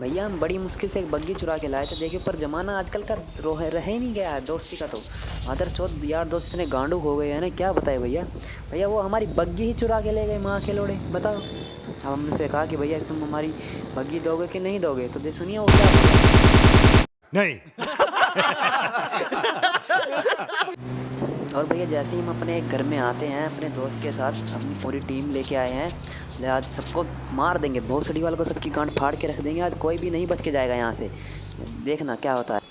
भैया हम बड़ी मुश्किल से एक बग्गी चुरा के लाए थे देखिए पर ज़माना आजकल का रोह रह ही नहीं गया है दोस्ती का तो। अदर चौथ यार दोस्त इतने गांडू हो गए हैं ना क्या बताए भैया? भैया वो हमारी बग्गी ही चुरा के ले गए माँ के लोड़े बताओ। अब हमने से कहा कि भैया तुम हमारी बग्गी दोगे कि नहीं दोगे? तो दे सुनिए वो क्या नहीं। और भैया जैसे ही हम अपने घर में आते हैं अपने दोस्त के साथ अपनी पूरी टीम लेके आए हैं आज सबको मार देंगे। भोसड़ी वालों को सबकी गांड फाड़ के रख देंगे। आज कोई भी नहीं बच के जाएगा यहाँ से। देखना क्या होता है।